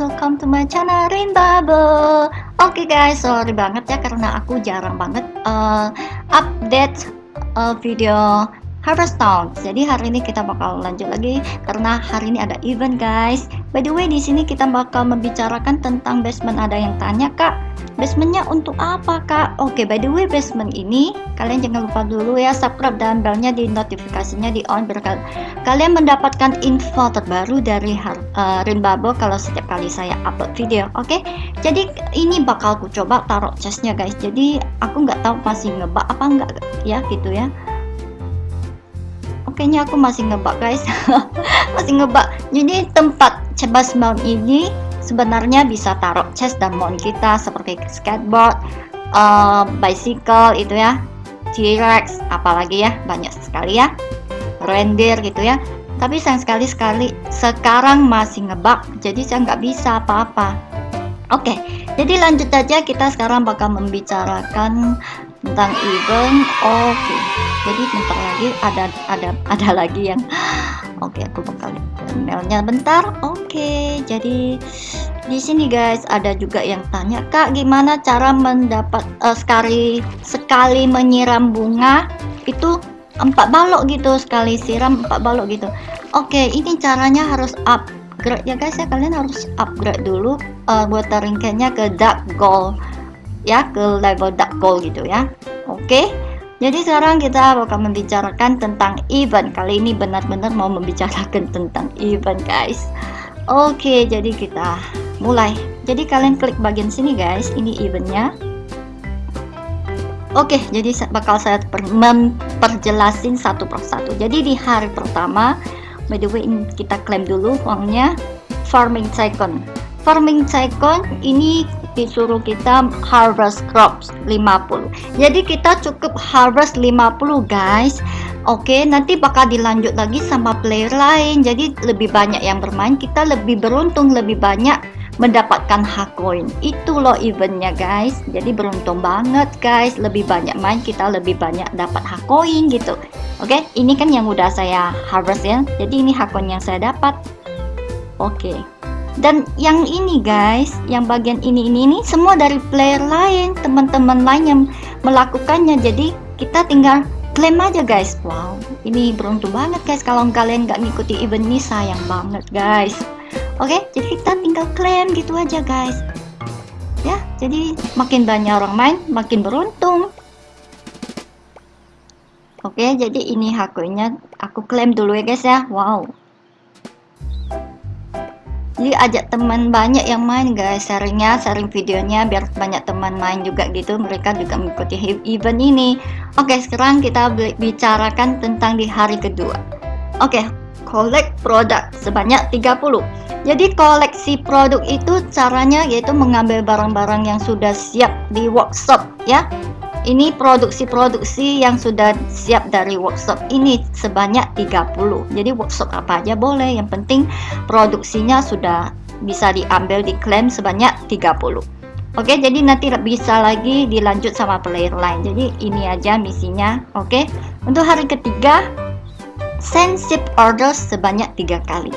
Welcome to my channel Rain Bubble. Oke okay guys, sorry banget ya karena aku jarang banget uh, update uh, video Harvest Town. Jadi hari ini kita bakal lanjut lagi karena hari ini ada event guys. By the way di sini kita bakal membicarakan tentang basement. Ada yang tanya kak, basementnya untuk apa kak? Oke, by the way basement ini kalian jangan lupa dulu ya subscribe dan belnya di notifikasinya di on biar kalian mendapatkan info terbaru dari uh, Rin Bubble kalau setiap kali saya upload video. Oke, jadi ini bakal aku coba taruh chestnya guys. Jadi aku nggak tahu masih ngebak apa enggak ya gitu ya kayaknya aku masih ngebak guys. Masih ngebak. Jadi tempat cebas mount ini sebenarnya bisa taruh chest dan mount kita seperti skateboard uh, bicycle itu ya T-Rex apalagi ya banyak sekali ya reindeer gitu ya. Tapi sayang sekali sekali. Sekarang masih ngebak jadi saya nggak bisa apa-apa. Oke jadi lanjut aja. Kita sekarang bakal membicarakan tentang event. Oke. okay. Jadi bentar lagi ada ada ada lagi yang oke okay, aku bakal emailnya bentar. Oke okay, jadi di sini guys ada juga yang tanya kak gimana cara mendapat uh, sekali sekali menyiram bunga? Itu empat balok gitu sekali siram empat balok gitu. Oke okay, ini caranya harus upgrade ya guys ya. Kalian harus upgrade dulu uh, buat taringkannya ke dark gold ya ke level dark gold gitu ya. Oke jadi sekarang kita akan membicarakan tentang event. Kali ini benar-benar mau membicarakan tentang event guys. Oke jadi kita mulai. Jadi kalian klik bagian sini guys. Ini eventnya. Oke, jadi bakal saya memperjelasin satu persatu. Jadi di hari pertama, by the way kita klaim dulu uangnya. Farming tycoon. Farming tycoon ini disuruh kita harvest crops 50 jadi kita cukup harvest 50 guys. Oke nanti bakal dilanjut lagi sama player lain. Jadi lebih banyak yang bermain kita lebih beruntung lebih banyak mendapatkan hak koin itu loh eventnya guys. Jadi beruntung banget guys. Lebih banyak main kita lebih banyak dapat hak koin gitu. Oke ini kan yang udah saya harvest ya. Jadi ini hak koin yang saya dapat. Oke dan yang ini guys yang bagian ini ini ini semua dari player lain teman-teman lain yang melakukannya. Jadi kita tinggal klaim aja guys. Wow ini beruntung banget guys kalau kalian nggak ngikuti event ini. Sayang banget guys. Oke jadi kita tinggal klaim gitu aja guys. Ya jadi makin banyak orang main makin beruntung. Oke jadi ini hakunya aku klaim dulu ya guys ya. Wow jadi ajak teman banyak yang main guys. Sharingnya sharing videonya biar banyak teman main juga gitu. Mereka juga mengikuti event ini. Oke sekarang kita bicarakan tentang di hari kedua. Oke collect produk sebanyak 30 jadi koleksi produk itu caranya yaitu mengambil barang-barang yang sudah siap di workshop ya ini produksi-produksi yang sudah siap dari workshop ini sebanyak 30 jadi workshop apa aja boleh yang penting produksinya sudah bisa diambil diklaim sebanyak 30 oke jadi nanti bisa lagi dilanjut sama player lain. Jadi ini aja misinya oke? Untuk hari ketiga send ship order sebanyak tiga kali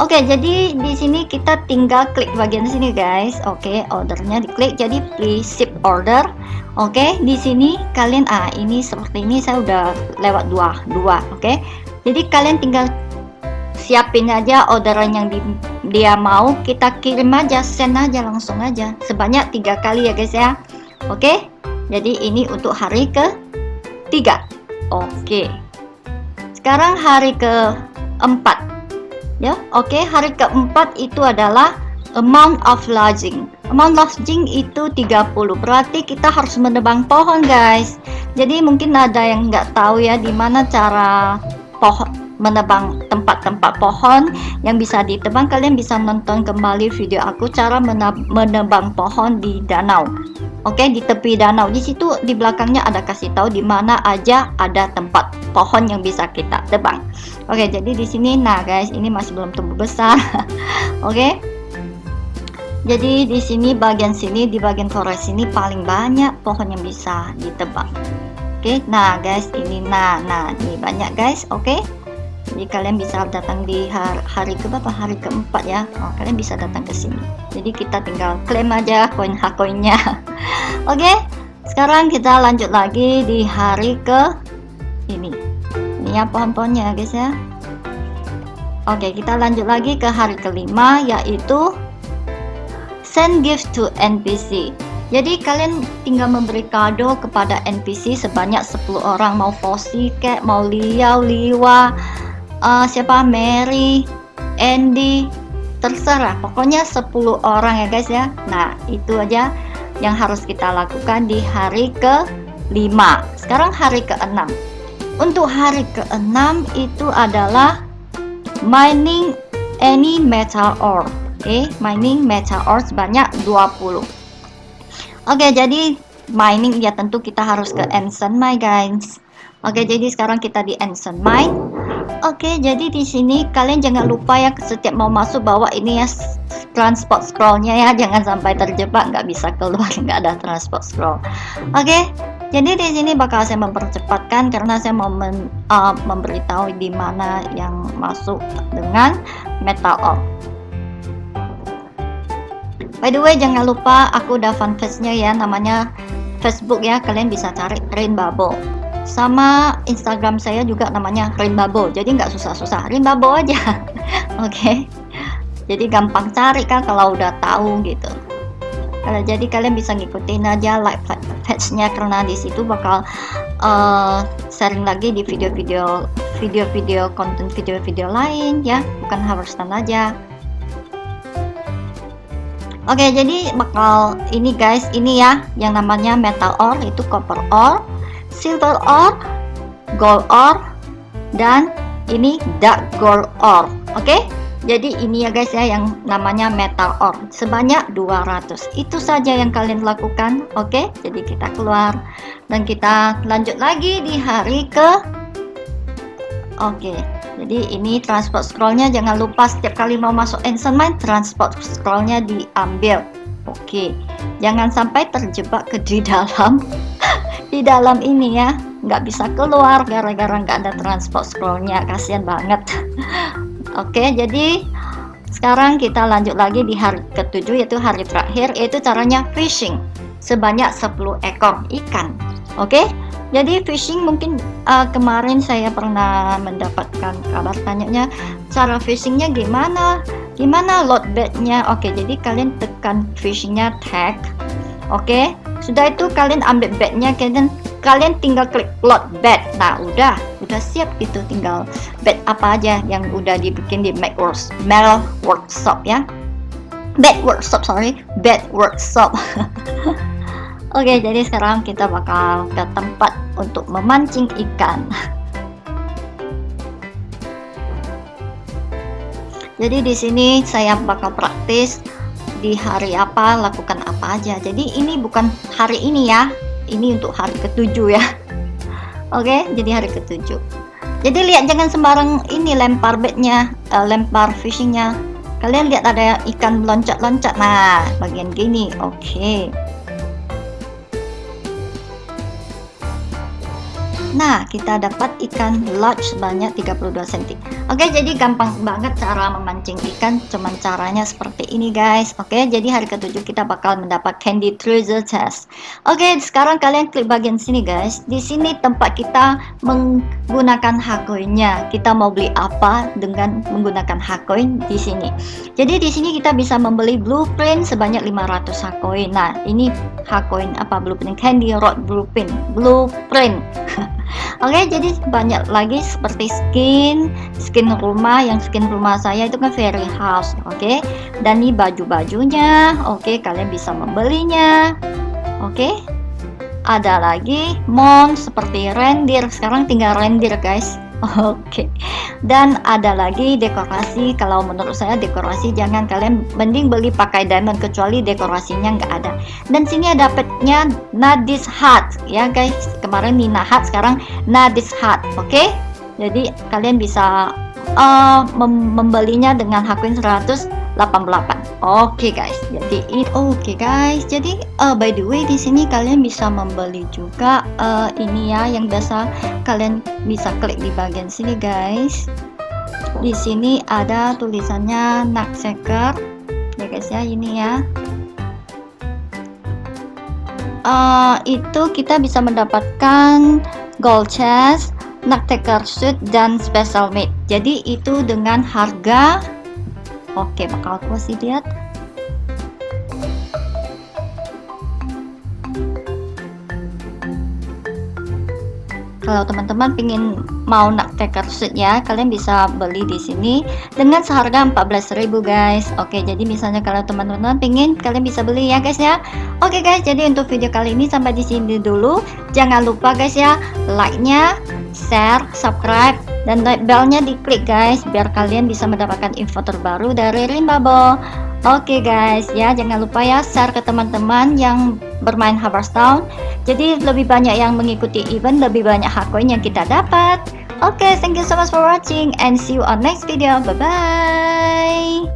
Oke, jadi di sini kita tinggal klik bagian sini guys. Oke, ordernya diklik jadi please ship order. Oke, di sini kalian ah ini seperti ini saya udah lewat dua dua. Oke, jadi kalian tinggal siapin aja orderan yang di, dia mau kita kirim aja send aja langsung aja sebanyak tiga kali ya guys ya. Oke, jadi ini untuk hari ke tiga. Oke, sekarang hari ke empat ya oke okay, hari keempat itu adalah amount of lodging. Amount lodging itu 30 berarti kita harus menebang pohon guys. Jadi mungkin ada yang nggak tahu ya di mana cara pohon menebang tempat-tempat pohon yang bisa ditebang kalian bisa nonton kembali video aku cara menebang pohon di danau oke okay, di tepi danau di situ di belakangnya ada kasih tahu di mana aja ada tempat pohon yang bisa kita tebang oke okay, jadi di sini nah guys ini masih belum tumbuh besar oke okay? jadi di sini bagian sini di bagian forest ini paling banyak pohon yang bisa ditebang oke okay? nah guys ini nah nah ini banyak guys oke okay? Jadi kalian bisa datang di hari, hari ke berapa? Hari keempat ya. Oh, kalian bisa datang ke sini. Jadi kita tinggal klaim aja koin hak koinnya. Oke okay? sekarang kita lanjut lagi di hari ke ini. Ini ya pohon-pohonnya guys ya. Oke okay, kita lanjut lagi ke hari kelima yaitu send gift to NPC jadi kalian tinggal memberi kado kepada NPC sebanyak 10 orang. Mau Fosi kek, mau Liao, Liwa, uh, siapa Mary, Andy, terserah. Pokoknya 10 orang ya guys ya. Nah, itu aja yang harus kita lakukan di hari ke-5. Sekarang hari ke-6. Untuk hari ke-6 itu adalah mining any metal ore. Oke, okay? mining metal ore sebanyak 20 Oke, okay, jadi mining ya tentu kita harus ke Ancient Mine, guys. Oke, okay, jadi sekarang kita di Ancient Mine. Oke, jadi di sini kalian jangan lupa ya setiap mau masuk bawa ini ya transport scrollnya ya, jangan sampai terjebak nggak bisa keluar nggak ada transport scroll. Oke, jadi di sini bakal saya mempercepatkan karena saya mau men, uh, memberitahu di mana yang masuk dengan metal ore. By the way, jangan lupa aku udah fanpage-nya ya, namanya Facebook ya, kalian bisa cari Rain Bubble. Sama Instagram saya juga namanya Bubble, jadi nggak susah-susah, Bubble aja. Oke, okay? jadi gampang cari kan kalau udah tahu gitu. Kalau jadi kalian bisa ngikutin aja like page-nya karena di situ bakal uh, sharing lagi di video-video video-video konten video-video lain ya, bukan harus aja. Oke, jadi bakal ini guys, ini ya yang namanya metal ore itu copper ore, silver ore, gold ore dan ini dark gold ore. Oke? Jadi ini ya guys ya yang namanya metal ore sebanyak 200. Itu saja yang kalian lakukan. Oke? Jadi kita keluar dan kita lanjut lagi di hari ke Oke jadi ini transport scrollnya jangan lupa setiap kali mau masuk Ancient Mine transport scrollnya diambil oke jangan sampai terjebak ke di dalam di dalam ini ya. Nggak bisa keluar gara-gara nggak ada transport scrollnya. Kasihan banget. Oke jadi sekarang kita lanjut lagi di hari ketujuh yaitu hari terakhir yaitu caranya fishing. Sebanyak 10 ekor ikan. Oke jadi fishing mungkin uh, kemarin saya pernah mendapatkan kabar tanyanya cara fishingnya gimana? Gimana load bednya oke jadi kalian tekan fishingnya tag. Oke sudah itu kalian ambil bednya kalian kalian tinggal klik load bed nah udah udah siap gitu. Tinggal bed apa aja yang udah dibikin di Mac Workshop ya. Bed workshop sorry. Bed workshop. Oke, jadi sekarang kita bakal ke tempat untuk memancing ikan. Jadi di sini saya bakal praktis di hari apa lakukan apa aja. Jadi ini bukan hari ini ya, ini untuk hari ketujuh ya. Oke, jadi hari ketujuh. Jadi lihat jangan sembarang ini lempar bednya, uh, lempar fishingnya. Kalian lihat ada ikan loncat-loncat. Nah, bagian gini. Oke. Nah, kita dapat ikan large sebanyak 32 cm. Oke, jadi gampang banget cara memancing ikan, cuman caranya seperti ini guys. Oke, jadi hari ketujuh kita bakal mendapat candy treasure chest. Oke, sekarang kalian klik bagian sini guys. Di sini tempat kita menggunakan hakoinnya. Kita mau beli apa dengan menggunakan hakoin di sini. Jadi di sini kita bisa membeli blueprint sebanyak 500 hakoin. Nah, ini hakoin apa blueprint candy rod blueprint. Blueprint. Oke jadi banyak lagi seperti skin skin rumah yang skin rumah saya itu kan fairy house oke? Dan ini baju-bajunya oke kalian bisa membelinya oke? Ada lagi mon seperti reindeer. Sekarang tinggal reindeer guys Oke, okay. dan ada lagi dekorasi. Kalau menurut saya dekorasi jangan kalian mending beli pakai diamond kecuali dekorasinya nggak ada. Dan sini ada petnya Nadis Hat ya guys. Kemarin Nina Hat, sekarang Nadis Hat. Oke, okay? jadi kalian bisa uh, mem membelinya dengan hakuin 100 88 oke okay, guys. Jadi oke okay, guys. Jadi uh, by the way di sini kalian bisa membeli juga uh, ini ya yang biasa kalian bisa klik di bagian sini guys. Di sini ada tulisannya Nutcracker ya guys ya ini ya. Uh, itu kita bisa mendapatkan gold chest Nutcracker suit dan special made. Jadi itu dengan harga oke bakal aku kasih lihat. Kalau teman-teman pingin mau nak taker suit ya kalian bisa beli di sini dengan seharga 14.000 guys. Oke jadi misalnya kalau teman-teman pingin kalian bisa beli ya guys ya. Oke guys jadi untuk video kali ini sampai di sini dulu. Jangan lupa guys ya like nya share subscribe dan belnya diklik guys biar kalian bisa mendapatkan info terbaru dari Rimbabo Oke guys ya jangan lupa ya share ke teman-teman yang bermain Town jadi lebih banyak yang mengikuti event lebih banyak hak koin yang kita dapat. Oke thank you so much for watching and see you on next video. Bye bye